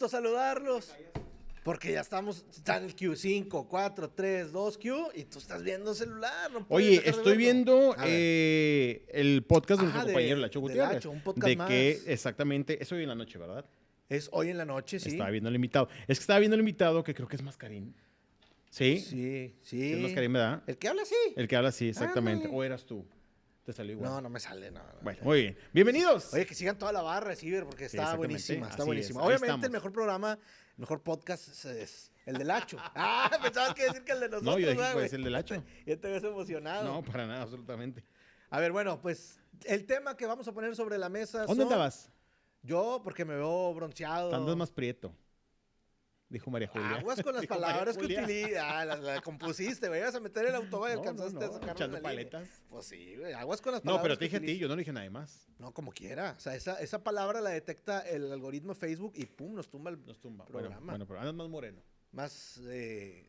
gusto saludarlos. Porque ya estamos, está en el Q5, 4, 3, 2, Q, y tú estás viendo celular. no Oye, estoy viendo eh, el podcast de nuestro de- compañero Lacho de Gutiérrez. Lacho, un podcast de más. que exactamente, es hoy en la noche, ¿verdad? Es hoy en la noche, sí. Estaba viendo el invitado. Es que estaba viendo el invitado que creo que es Mascarín. ¿Sí? Sí, sí. Es Mascarín, ¿verdad? El que habla así. El que habla así, exactamente. Ándale. ¿O eras tú? Te salió igual. No, no me sale, no. no. Bueno, muy bien. Bienvenidos. Oye, que sigan toda la barra, Ciber, porque está buenísima, está así buenísima. es, Obviamente estamos. el mejor programa, el mejor podcast es, es el del Hacho. Ah, pensabas que decir que el de nosotros, no, yo dije ¿verdad, que el del Lacho. Ya te ves emocionado. No, para nada, absolutamente. A ver, bueno, pues el tema que vamos a poner sobre la mesa ¿Dónde son- andabas? Yo, porque me veo bronceado. Andas más prieto. Dijo María Julia. Aguas con las palabras que utilizas. Ah, la, la compusiste, güey. Ibas a meter el automóvil y No, no, alcanzaste no, a sacarlo echando línea. paletas. Pues sí, güey. Aguas con las palabras No, pero te dije a ti, yo no dije nada más. No, como quiera. O sea, esa, esa palabra la detecta el algoritmo de Facebook y pum, nos tumba el Nos tumba. Bueno, programa. bueno, pero andas más moreno. más, eh,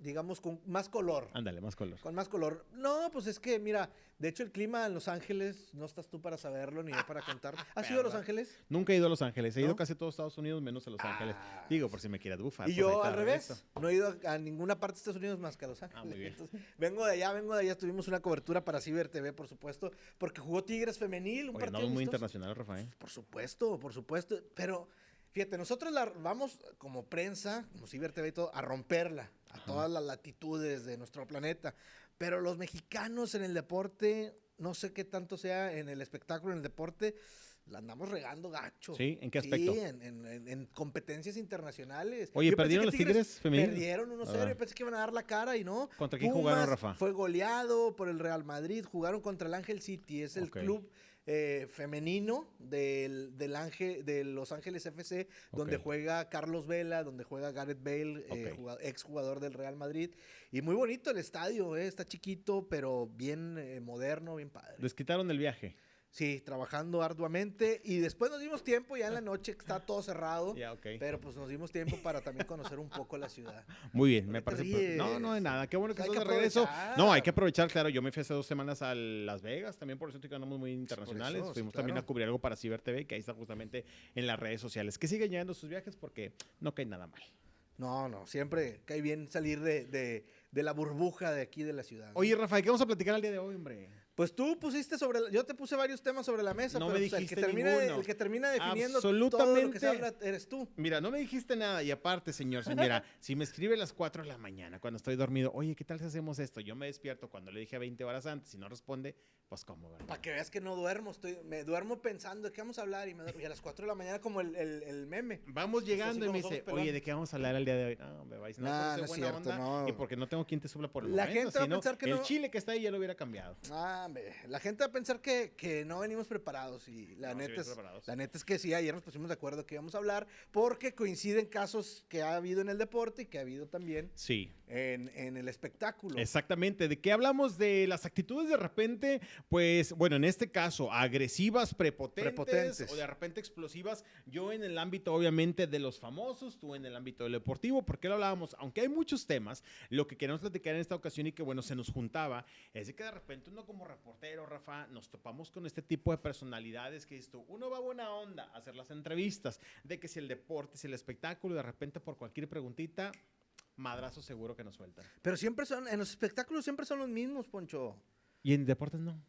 digamos, con más color. Ándale, más color. Con más color. No, pues es que, mira, de hecho el clima en Los Ángeles, no estás tú para saberlo ni yo para contar. ¿Has ido a Los. Ángeles? Nunca he ido a Los Ángeles. He ido ¿No? casi a todos Estados Unidos, menos a Los Ángeles. Ah. Digo, por si me quieres bufar. Y pues yo al revés, no he ido a, a ninguna parte de Estados Unidos más que a Los Ángeles. Ah, muy bien. Entonces, vengo de allá, vengo de allá. Tuvimos una cobertura para Ciber TV, por supuesto, porque jugó Tigres Femenil, un Oye, partido andamos muy internacional, Rafael. Por supuesto, por supuesto. Pero fíjate, nosotros la vamos como prensa, como Ciber TV y todo, a romperla a Ajá. todas las latitudes de nuestro planeta. Pero los mexicanos en el deporte, no sé qué tanto sea en el espectáculo, en el deporte, la andamos regando gacho. ¿Sí? ¿En qué aspecto? Sí, en, en- en- en competencias internacionales. Oye, Yo ¿perdieron los Tigres femenil? Perdieron 1-0. Ah. Yo pensé que iban a dar la cara y no. ¿Contra quién jugaron, Rafa? Fue goleado por el Real Madrid. Jugaron contra el Ángel City. Es el club eh, femenino del, del Ángel, de Los Ángeles FC, donde juega Carlos Vela, donde juega Gareth Bale, eh, ex jugador del Real Madrid. Y muy bonito el estadio, eh, está chiquito, pero bien eh, moderno, bien padre. Les quitaron el viaje. Sí, trabajando arduamente. Y después nos dimos tiempo, ya en la noche que está todo cerrado. Ya, ok. Pero pues nos dimos tiempo para también conocer un poco la ciudad. Muy bien, ¿Por me parece. No, no, de nada. Qué bueno que estás de regreso. No, hay que aprovechar, claro. Yo me fui hace dos semanas a Las Vegas, también por eso que andamos muy internacionales. eso, sí, Fuimos también a cubrir algo para Ciber TV, que ahí está justamente en las redes sociales. Que sigan llegando sus viajes porque no cae nada mal. No, no, siempre cae bien salir de, de- de la burbuja de aquí de la ciudad. Oye, Rafael, ¿qué vamos a platicar el día de hoy, hombre? Pues tú pusiste sobre, la- yo te puse varios temas sobre la mesa, No pero me pues, el, que termina, el que termina definiendo todo lo que se habla eres tú. Mira, no me dijiste nada. Y aparte, señor, mira, si me escribe a las 4 de la mañana cuando estoy dormido, oye, ¿qué tal si hacemos esto? Yo me despierto cuando le dije 20 horas antes y no responde, pues cómo, ¿verdad? Para que veas que no duermo, estoy, me duermo pensando de qué vamos a hablar y, me duermo- y a las 4 de la mañana como el, el- el meme. Vamos llegando y me dice, oye, ¿de qué vamos a hablar el día de hoy? No, me vais, no, Nah, no es buena cierto, onda no. y porque no tengo quien te supla por el La momento, gente va a pensar que el no- chile que está ahí ya lo hubiera cambiado. Ah, hombre, la gente va a pensar que, que no venimos preparados y la, No, neta es, la neta es que sí, ayer nos pusimos de acuerdo que íbamos a hablar porque coinciden casos que ha habido en el deporte y que ha habido también Sí, en, en el espectáculo. exactamente. ¿De qué hablamos? De las actitudes de repente, pues, bueno, en este caso, agresivas, prepotentes, Prepotentes. o de repente explosivas. Yo en el ámbito, obviamente, de los famosos, tú en el ámbito del deportivo, porque lo hablábamos, aunque hay muchos temas, lo que queremos platicar en esta ocasión y que, bueno, se nos juntaba, es de que de repente uno como reportero, Rafa, nos topamos con este tipo de personalidades que tú, uno va buena onda a hacer las entrevistas, de que si el deporte, si el espectáculo, y de repente por cualquier preguntita, madrazo seguro que nos sueltan. Pero siempre son, en los espectáculos siempre son los mismos, Poncho. Y en deportes no.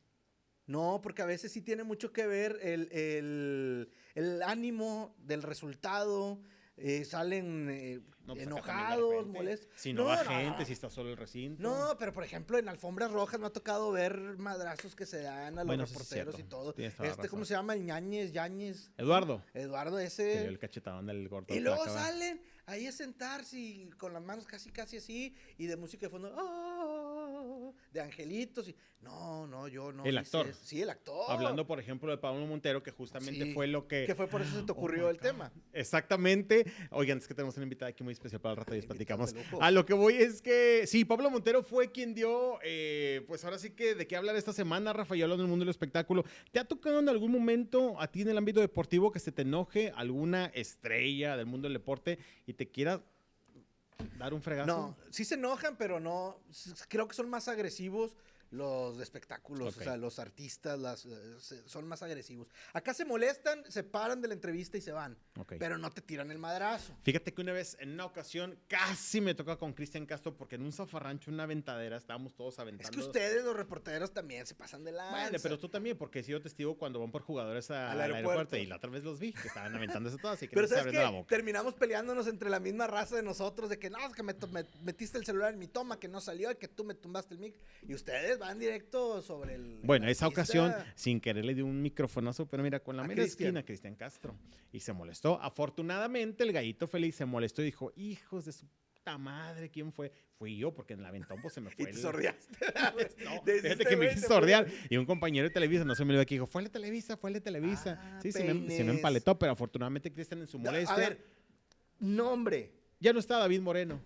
No, porque a veces sí tiene mucho que ver el, el- el ánimo del resultado. Eh, salen eh, No, pues enojados, molestos. Si no, va no, gente, si está solo el recinto. No, pero por ejemplo, en alfombras rojas me ha tocado ver madrazos que se dan a los Bueno, sí reporteros y todo. Este, ¿cómo se llama? El ñañez, Yañez. Eduardo. Eduardo ese. el cachetadón del gordo. Y luego salen ahí a sentarse y con las manos casi, casi así, y de música de fondo, "Ah", de angelitos. Y, no, no, yo no. El actor. eso. Sí, el actor. Hablando, por ejemplo, de Pablo Montero, que justamente Sí, fue lo que... Que fue por eso se te Oh ocurrió my el God. tema. Exactamente. Oigan, es que tenemos una invitada aquí muy especial para el rato y les platicamos. A lo que voy es que, sí, Pablo Montero fue quien dio, eh, pues ahora sí que de qué hablar esta semana, Rafael, hablando del mundo del espectáculo. ¿Te ha tocado en algún momento a ti en el ámbito deportivo que se te enoje alguna estrella del mundo del deporte y te quiera dar un fregazo? No, sí se enojan, pero no. Creo que son más agresivos los espectáculos, o sea, los artistas las, eh, se- son más agresivos. Acá se molestan, se paran de la entrevista y se van, Ok. pero no te tiran el madrazo. Fíjate que una vez, en una ocasión, casi me toca con Cristian Castro porque en un zafarrancho, una aventadera, estábamos todos aventando. Es que ustedes, los reporteros, también se pasan de la. Bueno, pero tú también, porque he sido testigo cuando van por jugadores a- Al al, aeropuerto. y la otra vez los vi, que estaban aventándose todas, así que Pero no se ¿sabes abriendo la qué? boca. Terminamos peleándonos entre la misma raza de nosotros, de que no, es que me, me- metiste el celular en mi toma, que no salió, y que tú me tumbaste el mic. Y ustedes van directo sobre el. Bueno, esa ocasión, sin querer, le dio un microfonazo, pero mira, con la mera Cristian. esquina, Cristian Castro. Y se molestó. Afortunadamente, el gallito feliz se molestó y dijo, hijos de su puta madre, ¿quién fue? Fui yo, porque en la aventón pues se me Y fue te el- sordeaste. No, Desde que me güey hice se fue. sordear. Y un compañero de Televisa, no se me olvidó que dijo, fue el de Televisa, fue el de Televisa. Ah, sí, se me, se me empaletó, pero afortunadamente Cristian en su molestia. A ver, nombre. Ya no está David Moreno.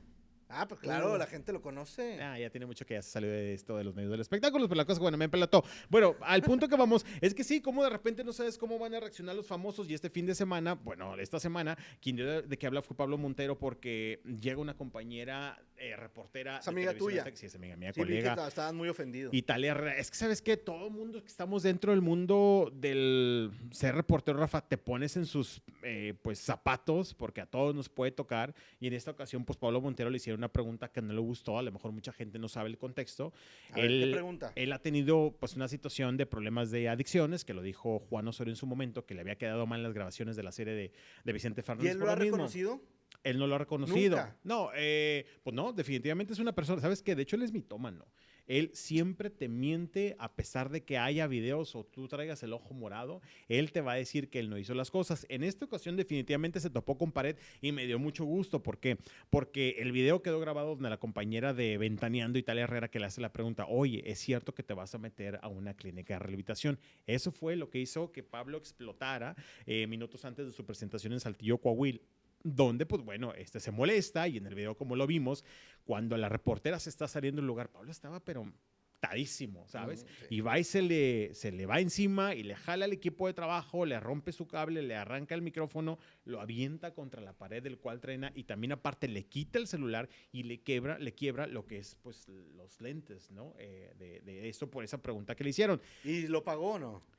Ah, pues claro, Uh. la gente lo conoce. Ah, ya tiene mucho que ya se salió de esto de los medios del espectáculo, pero la cosa, bueno, me empelató. Bueno, al punto que vamos, es que sí, como de repente no sabes cómo van a reaccionar los famosos y este fin de semana, bueno, esta semana, quien dio de, qué habla fue Pablo Montero porque llega una compañera eh, reportera. Es amiga tuya. Sí, es amiga mía, Sí, que colega. esta- estaban muy ofendidos. Italia. Es que, ¿sabes qué? Todo el mundo que estamos dentro del mundo del ser reportero, Rafa, te pones en sus eh, pues, zapatos porque a todos nos puede tocar. Y en esta ocasión, pues, Pablo Montero le hicieron una pregunta que no le gustó. A lo mejor mucha gente no sabe el contexto. A ver, ¿qué él- pregunta? Él ha tenido, pues, una situación de problemas de adicciones, que lo dijo Juan Osorio en su momento, que le había quedado mal en las grabaciones de la serie de, de Vicente ¿Y Fernández. él por lo ha mismo. reconocido? Él no lo ha reconocido. Nunca. No, eh, pues no, definitivamente es una persona, ¿sabes qué? De hecho, él es mitómano. Él siempre te miente a pesar de que haya videos o tú traigas el ojo morado. Él te va a decir que él no hizo las cosas. En esta ocasión definitivamente se topó con pared y me dio mucho gusto. ¿Por qué? Porque el video quedó grabado donde la compañera de Ventaneando, Italia Herrera, que le hace la pregunta, oye, ¿es cierto que te vas a meter a una clínica de rehabilitación? Eso fue lo que hizo que Pablo explotara eh, minutos antes de su presentación en Saltillo, Coahuila donde, pues bueno, este se molesta y en el video como lo vimos, cuando la reportera se está saliendo del lugar, Pablo estaba pero tadísimo, ¿sabes? Mm, sí. Y va y se le, se le va encima y le jala al equipo de trabajo, le rompe su cable, le arranca el micrófono, lo avienta contra la pared del cual trena y también aparte le quita el celular y le quiebra, le quiebra lo que es pues los lentes, ¿no? Eh, de, de eso por esa pregunta que le hicieron. ¿Y lo pagó o no?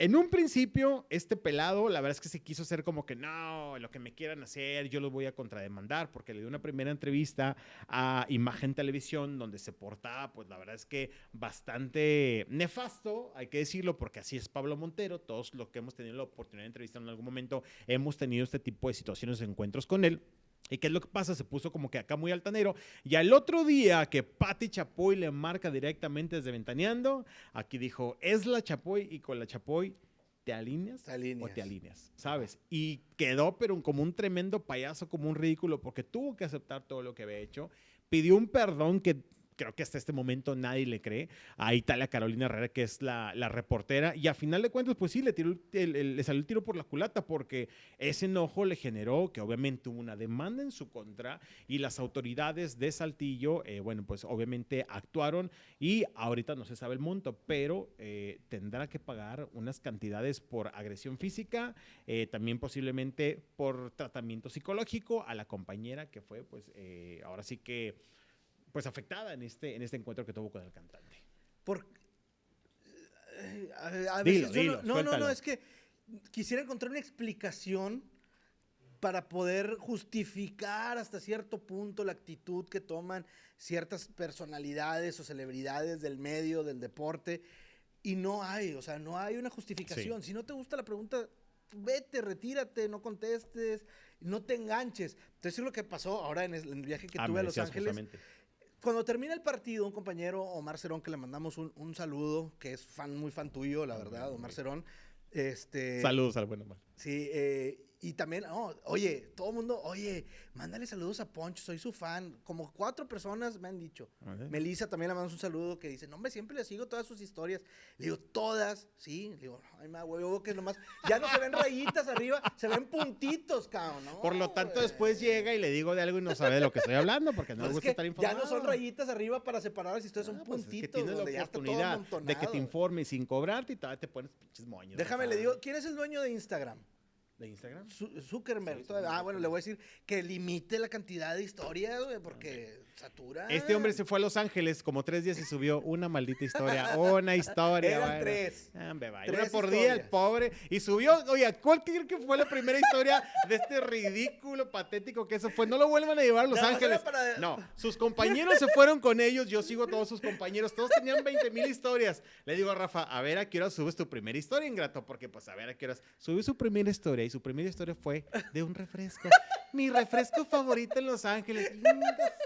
En un principio, este pelado, la verdad es que se quiso hacer como que no, lo que me quieran hacer, yo los voy a contrademandar, porque le dio una primera entrevista a Imagen Televisión, donde se portaba, pues la verdad es que bastante nefasto, hay que decirlo, porque así es Pablo Montero. Todos los que hemos tenido la oportunidad de entrevistar en algún momento hemos tenido este tipo de situaciones, encuentros con él. ¿Y qué es lo que pasa? Se puso como que acá muy altanero. Y al otro día que Patti Chapoy le marca directamente desde Ventaneando, aquí dijo, es la Chapoy y con la Chapoy te alineas, Te alineas. o te alineas, ¿sabes? Y quedó pero como un tremendo payaso, como un ridículo, porque tuvo que aceptar todo lo que había hecho. Pidió un perdón que creo que hasta este momento nadie le cree. A Italia Carolina Herrera, que es la, reportera, y a final de cuentas, pues sí, le, tiró el- el- le salió el tiro por la culata, porque ese enojo le generó que obviamente hubo una demanda en su contra, y las autoridades de Saltillo, eh, bueno, pues obviamente actuaron, y ahorita no se sabe el monto, pero eh, tendrá que pagar unas cantidades por agresión física, eh, también posiblemente por tratamiento psicológico a la compañera que fue, pues, ahora sí que pues afectada en este, en este encuentro que tuvo con el cantante. Por... eh, A, a Dilo, veces yo dilo, no, no, no, es que quisiera encontrar una explicación para poder justificar hasta cierto punto la actitud que toman ciertas personalidades o celebridades del medio, del deporte, y no hay, o sea, no hay una justificación. Si no te gusta la pregunta, vete, retírate, no contestes, no te enganches. Entonces, es lo que pasó ahora en el, viaje que Ah, tuve a Los Ángeles justamente. Cuando termina el partido, un compañero, Omar Cerón, que le mandamos un, un saludo, que es fan, muy fan tuyo, la verdad, Omar Cerón. Este, Saludos al buen Omar. Sí, eh, y también, oh, oye, todo el mundo, oye, mándale saludos a Poncho, soy su fan. Como cuatro personas me han dicho. Melissa también le mandamos un saludo que dice, no, hombre, siempre le sigo todas sus historias. Le digo, todas, sí. Le digo, ay, ma, güey, que nomás, ya no se ven rayitas arriba, se ven puntitos, cabrón, ¿no? Por lo tanto, güey. después llega y le digo de algo y no sabe de lo que estoy hablando porque no Pues le es gusta que estar ya informado. no son rayitas arriba para separar las historias, son Ah, pues es que puntitos. tienes la ya oportunidad de que te informes sin cobrarte y te pones pinches moños. Déjame, le digo, ¿quién es el dueño de Instagram? ¿De Instagram? Zu- Zuckerberg. Sí, todavía. sí, ah, bueno, le voy a decir que limite la cantidad de historias, güey, porque satura. Este hombre se fue a Los Ángeles como tres días y subió una maldita historia. Una historia. Eran bueno. tres. Ah, hombre, vaya, Tres Una por día, el pobre. Y subió, oye, ¿cuál creen que fue la primera historia de este ridículo, patético que eso fue? No lo vuelvan a llevar a Los Ángeles. para- No, sus compañeros se fueron con ellos. Yo sigo a todos sus compañeros. Todos tenían 20 mil historias. Le digo a Rafa, a ver a qué hora subes tu primera historia, ingrato. Porque, pues, a ver a qué horas. Subió su primera historia y su primera historia fue de un refresco. Mi refresco favorito en Los Ángeles.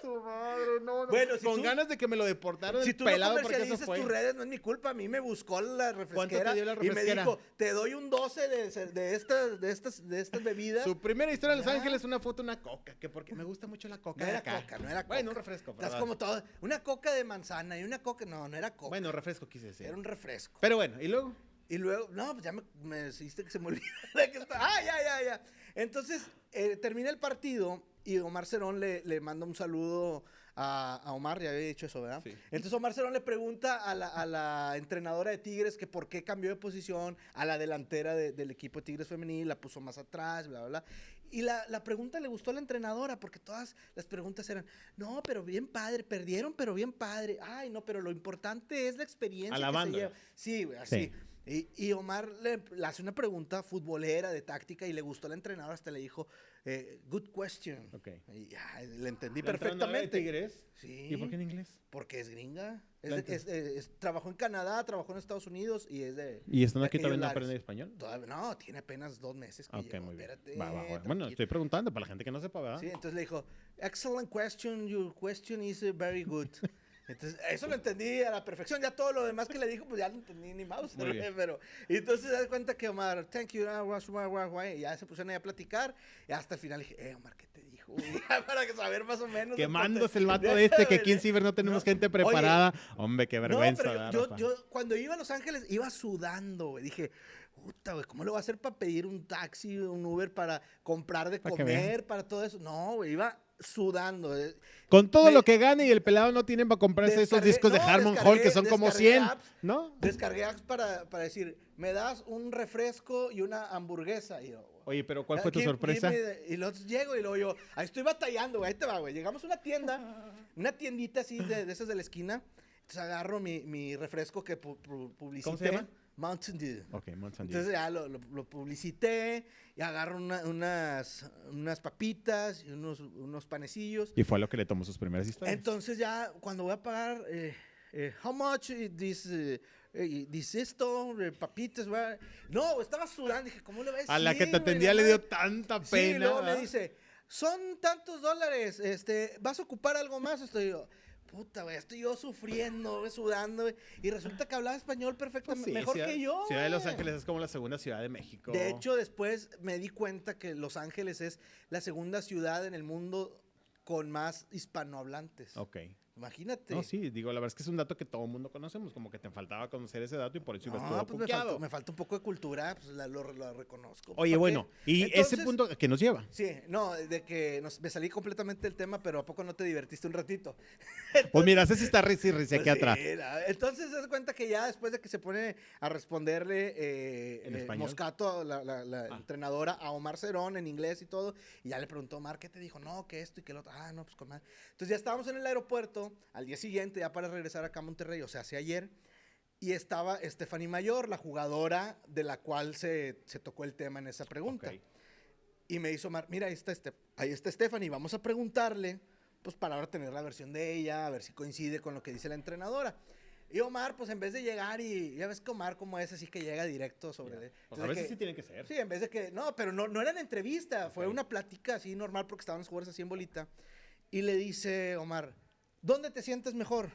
Su madre, no, no. Bueno, si con tú- ganas de que me lo deportaran Si tú pelado no comercializas tus redes, no es mi culpa. A mí me buscó la refresquera, dio la y me dijo, te doy un 12 de, de, estas, de, estas, de estas bebidas. Su primera historia en Los. Ángeles, una foto, una coca, que porque me gusta mucho la coca. No era acá. coca, no era Bueno, un coca. refresco. Estás como todo. Una coca de manzana y una coca. No, no era coca. Bueno, refresco quise decir. era un refresco. Pero bueno, y luego. Y luego, no, pues ya me, me hiciste que se me olvidara que está. Ah, ya, ya, ya. Entonces, eh, termina el partido y Omar Cerón le, le manda un saludo a, a Omar, ya había dicho eso, ¿verdad? Sí. Entonces Omar Cerón le pregunta a la, a la entrenadora de Tigres que por qué cambió de posición a la delantera de- del equipo de Tigres femenil, la puso más atrás, bla, bla, bla. Y la, la pregunta le gustó a la entrenadora porque todas las preguntas eran, no, pero bien padre, perdieron, pero bien padre. Ay, no, pero lo importante es la experiencia. que se Alabándola. lleva". Sí, güey, así. Sí. Y, y Omar le, le hace una pregunta futbolera de táctica y le gustó la entrenadora, hasta le dijo, eh, good question. Ok. Y ya, le entendí ¿La entrenadora de perfectamente. Tigres? Sí. ¿Y por qué en inglés? Porque es gringa. Es de- es- es- trabajó en Canadá, trabajó en Estados Unidos y es de... ¿Y están aquí aquellos todavía no lares. aprenden español? Todavía- no, tiene apenas dos meses que Ok, llegó. muy bien. Espérate, Va, va, va. Bueno, estoy preguntando para la gente que no sepa, ¿verdad? Sí, entonces le dijo, excellent question, your question is very good. Entonces, eso lo entendí a la perfección. Ya todo lo demás que le dijo, pues ya no entendí ni mouse. Pero, y entonces se da cuenta que Omar, thank you, ah, guas, guas, guas, guas", y ya se pusieron ahí a platicar. Y hasta el final dije, eh, Omar, ¿qué te dijo? Para saber más o menos. Quemándose el vato de este, que aquí en Ciber no tenemos no. gente Oye, preparada. Hombre, qué no, vergüenza. pero ¿verdad, yo, cuando iba a Los Ángeles iba sudando, güey. Dije, puta, güey, ¿cómo lo voy a hacer para pedir un taxi, un Uber para comprar de Para comer, para todo eso? No, güey, iba sudando. eh. Con todo me- lo que gane y el pelado no tienen para comprarse esos discos de Harmon Hall que son como descargué 100, apps. ¿no? Descargué apps para, para decir, me das un refresco y una hamburguesa. Y yo, Oye, pero ¿cuál "Ah, fue tu sorpresa? give me the-" Y luego llego y luego yo, ahí estoy batallando, güey, ahí te va, güey. Llegamos a una tienda, una tiendita así de, de esas de la esquina. Entonces agarro mi, mi refresco que pu- pu- publicité. llama? Mountain Dew. Ok, Mount San Diego. Entonces ya lo, lo- lo publicité y agarro una- unas, unas papitas y unos, unos panecillos. Y fue lo que le tomó sus primeras historias. Entonces ya cuando voy a pagar, eh, eh, how much is this, eh, this esto, eh, papitas, güey? no, estaba sudando, dije, ¿cómo le voy a a la que te atendía le dio tanta Sí, pena. luego me ¿verdad? dice, son tantos dólares, este, ¿vas a ocupar algo más? Estoy yo, puta, güey, estoy yo sufriendo, güey, sudando, güey, y resulta que hablaba español Pues perfectamente, sí, mejor ciudad, que yo, Ciudad de Los. Ángeles es como la segunda ciudad de México. De hecho, después me di cuenta que Los Ángeles es la segunda ciudad en el mundo con más hispanohablantes. Ok. Imagínate. No, sí, digo, la verdad es que es un dato que todo el mundo conocemos, como que te faltaba conocer ese dato y por eso ibas No, todo pues me cuqueado. falta, me falta un poco de cultura, pues la- lo, lo reconozco. Oye, ¿Para bueno, y Entonces, ese punto que nos lleva. Sí, no, de que nos- me salí completamente del tema, pero ¿a poco no te divertiste un ratito? Pues mira, ese sí está risa y risa aquí Pues atrás. entonces se da cuenta que ya después de que se pone a responderle eh, ¿En eh? Moscato, la, la- la Ah. entrenadora, a Omar Cerón en inglés y todo, y ya le preguntó Omar, ¿qué te dijo? No, que esto y que lo otro. Ah, no, pues con madre. Entonces ya estábamos en el aeropuerto al día siguiente, ya para regresar acá a Monterrey, o sea, hace ayer, y estaba Stephanie Mayor, la jugadora de la cual se, se tocó el tema en esa pregunta. Y me hizo Omar, mira, ahí está, este, ahí está Stephanie, vamos a preguntarle, pues para ahora tener la versión de ella, a ver si coincide con lo que dice la entrenadora. Y Omar, pues en vez de llegar y ya ves que Omar como es, así que llega directo sobre... De- Pues entonces a veces que- sí tiene que ser. Sí, en vez de que. No, pero no, no era en entrevista, fue una plática así normal porque estaban los jugadores así en bolita. Y le dice Omar, ¿dónde te sientes mejor?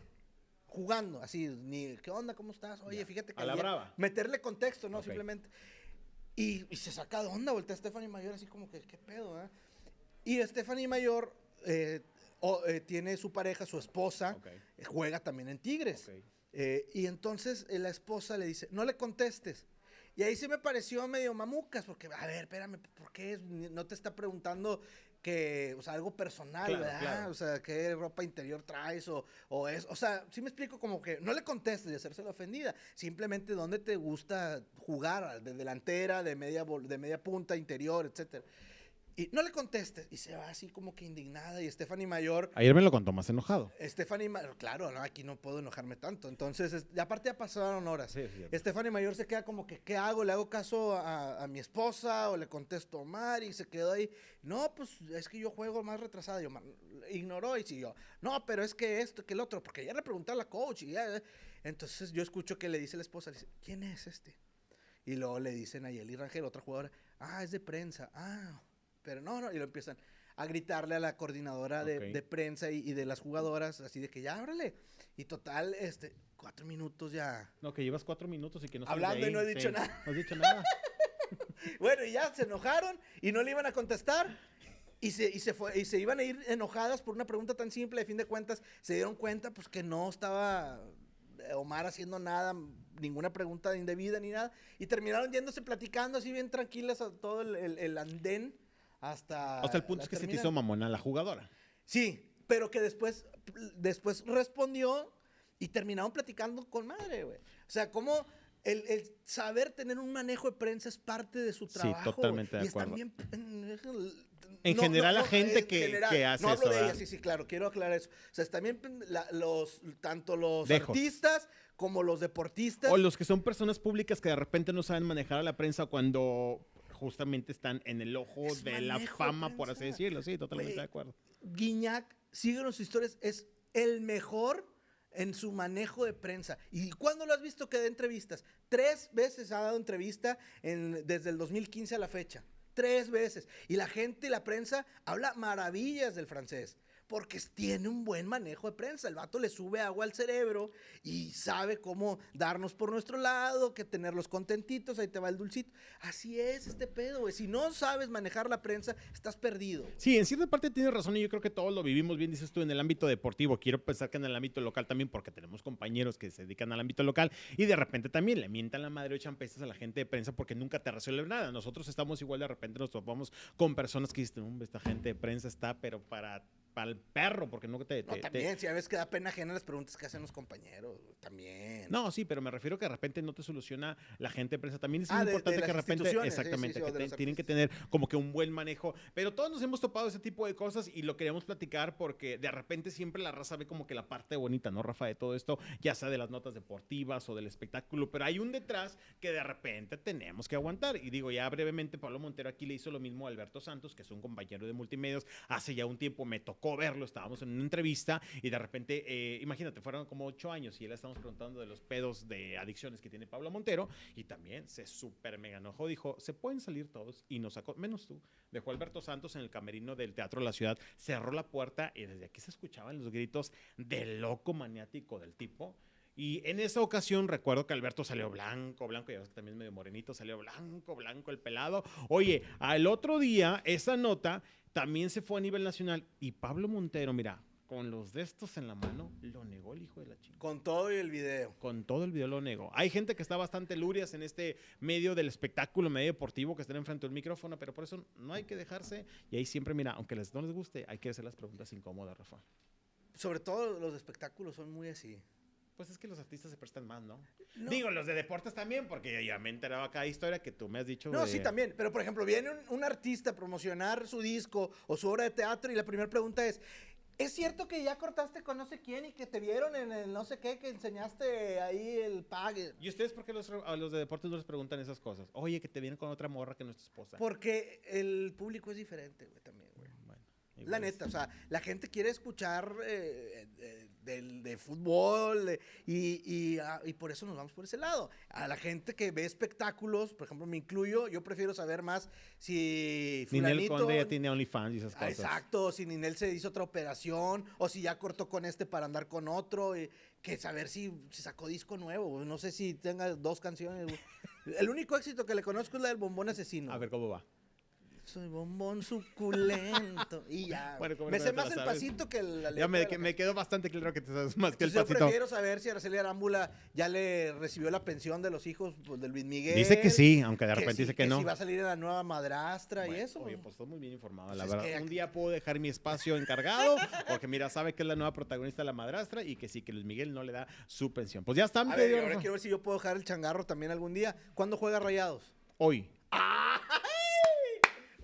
Jugando, así, ni, ¿qué onda? ¿Cómo estás? Oye, Ya. fíjate que. A la ayer-". brava. Meterle contexto, ¿no? Simplemente. Y, y se saca de onda, voltea a Stephanie Mayor así como que, ¿qué pedo, eh? Y Stephanie Mayor eh, eh, tiene su pareja, su esposa, Ok, eh, juega también en Tigres. ok. Eh, y entonces la esposa le dice, no le contestes. Y ahí sí me pareció medio mamucas, porque, a ver, espérame, ¿por qué? No te está preguntando que, o sea, algo personal, Claro, ¿verdad? claro. O sea, qué ropa interior traes o, o es, o sea, sí me explico como que no le contestes de hacerse la ofendida, simplemente dónde te gusta jugar, de delantera, de media, de media punta, interior, etcétera. Y no le contestes y se va así como que indignada y Stephanie Mayor Ayer me lo contó más enojado. Stephanie, Ma- claro, no, aquí no puedo enojarme tanto. Entonces, es- y aparte ya pasaron horas. Sí, cierto. Stephanie Mayor se queda como que, ¿qué hago? ¿Le hago caso a, a mi esposa o le contesto a Omar? Y se quedó ahí. No, pues es que yo juego más retrasado. Y Omar ignoró y siguió. No, pero es que esto, que el otro, porque ya le pregunté a la coach. Y ya, entonces yo escucho que le dice la esposa, le dice, ¿quién es este? Y luego le dicen a Yeli Rangel, otra jugadora, ah, es de prensa. Ah, pero no, no. Y lo empiezan a gritarle a la coordinadora de, prensa y, y de las jugadoras, así de que ya ábrele. Y total, este, cuatro minutos ya. No, que llevas cuatro minutos y que no Hablando y no he dicho sí. nada. No has dicho nada. Bueno, y ya se enojaron y no le iban a contestar. Y se, y, se fue, y se iban a ir enojadas por una pregunta tan simple. De fin de cuentas, se dieron cuenta pues que no estaba eh, Omar haciendo nada, ninguna pregunta indebida ni nada. Y terminaron yéndose platicando así bien tranquilas a todo el, el- el andén hasta... Hasta el punto es que se te hizo mamona la jugadora. Sí, pero que después, después respondió y terminaron platicando con madre, güey. O sea, como el, el saber tener un manejo de prensa es parte de su Sí, trabajo. totalmente güey. de y acuerdo. bien. En general, la gente en que- que hace no hablo eso, de ella, sí, sí, claro, quiero aclarar eso. O sea, la- los, tanto los Dejos. artistas como los deportistas. O los que son personas públicas que de repente no saben manejar a la prensa cuando justamente están en el ojo Es de la fama, por así decirlo. Sí, totalmente de acuerdo. Guiñac, síguenos sus historias, es el mejor en su manejo de prensa. ¿Y cuándo lo has visto que da entrevistas? Tres veces ha dado entrevista en- desde el 2015 a la fecha. Tres veces. Y la gente y la prensa habla maravillas del francés. Porque tiene un buen manejo de prensa. El vato le sube agua al cerebro y sabe cómo darnos por nuestro lado, que tenerlos contentitos, ahí te va el dulcito. Así es este pedo, güey. Si no sabes manejar la prensa, estás perdido. Sí, en cierta parte tienes razón y yo creo que todos lo vivimos bien, dices tú, en el ámbito deportivo. Quiero pensar que en el ámbito local también, porque tenemos compañeros que se dedican al ámbito local y de repente también le mientan la madre o echan pestes a la gente de prensa porque nunca te resuelven nada. Nosotros estamos igual, de repente nos topamos con personas que dicen, hombre, esta gente de prensa está, pero para, para el perro, porque te... No, te- te- también, si a veces que da pena ajena las preguntas que hacen los compañeros, también. No, sí, pero me refiero que de repente no te soluciona la gente de prensa. También es Ah, de- importante de que de repente, instituciones, sí, sí, exactamente, sí, que te- tienen que tener como que un buen manejo. Pero todos nos hemos topado ese tipo de cosas y lo queríamos platicar porque de repente siempre la raza ve como que la parte bonita, ¿no, Rafa? De todo esto, ya sea de las notas deportivas o del espectáculo, pero hay un detrás que de repente tenemos que aguantar. Y digo, ya brevemente, Pablo Montero aquí le hizo lo mismo a Alberto Santos, que es un compañero de multimedios. Hace ya un tiempo me tocó verlo, estábamos en una entrevista y de repente, eh, imagínate, fueron como ocho años y él estamos preguntando de los pedos de adicciones que tiene Pablo Montero y también se súper mega enojó, dijo, se pueden salir todos y nos sacó, menos tú, dejó Alberto Santos en el camerino del Teatro de la Ciudad, cerró la puerta y desde aquí se escuchaban los gritos de loco maniático del tipo. Y en esa ocasión recuerdo que Alberto salió blanco, blanco, ya ves que también medio morenito, salió blanco, blanco el pelado. Oye, al otro día, esa nota también se fue a nivel nacional y Pablo Montero, mira, con los de estos en la mano, lo negó el hijo de la chica. Con todo y el video. Con todo el video lo negó. Hay gente que está bastante lurias en este medio del espectáculo, medio deportivo, que están enfrente del micrófono, pero por eso no hay que dejarse. Y ahí siempre, mira, aunque les, no les guste, hay que hacer las preguntas incómodas, Rafa. Sobre todo los espectáculos son muy así. Pues es que los artistas se prestan más, ¿no? No. Digo, los de deportes también, porque ya me he enterado acá de historia que tú me has dicho. No, de- sí, también. Pero, por ejemplo, viene un, un artista a promocionar su disco o su obra de teatro y la primera pregunta es, ¿es cierto que ya cortaste con no sé quién y que te vieron en el no sé qué, que enseñaste ahí el pague? ¿Y ustedes por qué los, a los de deportes no les preguntan esas cosas? Oye, que te vienen con otra morra que no es tu esposa. Porque el público es diferente, güey, también, La igual es- neta, o sea, la gente quiere escuchar eh, eh, de, fútbol de- y, y, ah, y por eso nos vamos por ese lado. A la gente que ve espectáculos, por ejemplo, me incluyo, yo prefiero saber más si Ninel fulanito... Conde ya tiene OnlyFans y esas cosas. Exacto, si Ninel se hizo otra operación o si ya cortó con este para andar con otro, y que saber si, si sacó disco nuevo, no sé si tenga dos canciones. El único éxito que le conozco es la del bombón asesino. A ver cómo va. Soy bombón suculento. Y ya. Bueno, ¿cómo me sé más el sabes? pasito que la Ya letra me, que- me quedó bastante claro que te sabes más que el Entonces, yo pasito. prefiero saber si Araceli Arámbula ya le recibió la pensión de los hijos pues, de Luis Miguel. Dice que sí, aunque de repente sí, dice que, no. si va a salir la nueva madrastra y eso. Oye, pues. estoy muy bien informado, la Pues es verdad. que- Un día puedo dejar mi espacio encargado, porque mira, sabe que es la nueva protagonista de la madrastra y que sí, que Luis Miguel no le da su pensión. Pues ya está, A ver, ahora quiero ver si yo puedo dejar el changarro también algún día. ¿Cuándo juega Rayados? Hoy.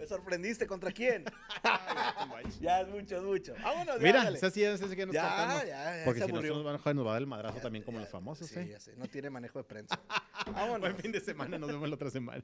Me sorprendiste, ¿contra quién? Ya es mucho, es mucho. Vámonos, ya, Mira, esa sí, sí que nos Ya, ya, ya Porque si aburrió. nos van a joder, nos va a dar el madrazo Ya, también como ya, los famosos, Sí, ¿eh? ya sé. No tiene manejo de prensa. Vámonos. Buen fin de semana, nos vemos la otra semana.